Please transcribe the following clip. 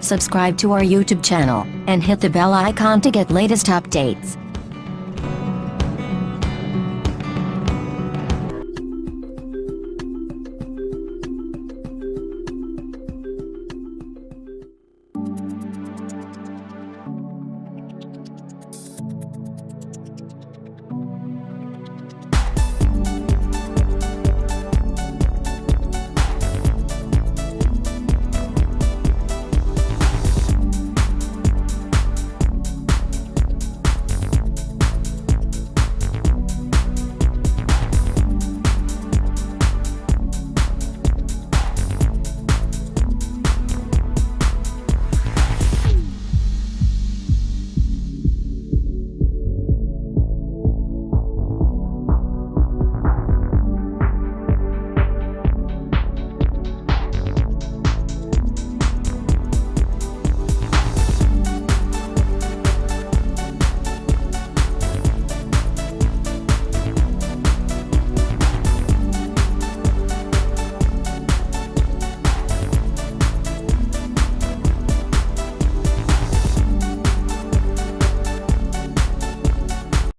subscribe to our YouTube channel, and hit the bell icon to get latest updates.